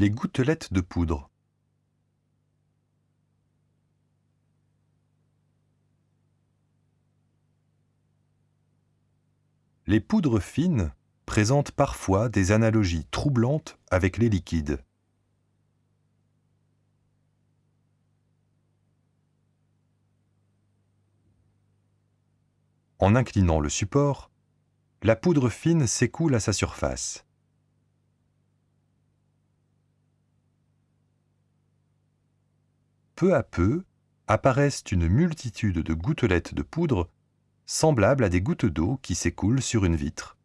Les gouttelettes de poudre. Les poudres fines présentent parfois des analogies troublantes avec les liquides. En inclinant le support, la poudre fine s'écoule à sa surface. Peu à peu, apparaissent une multitude de gouttelettes de poudre semblables à des gouttes d'eau qui s'écoulent sur une vitre.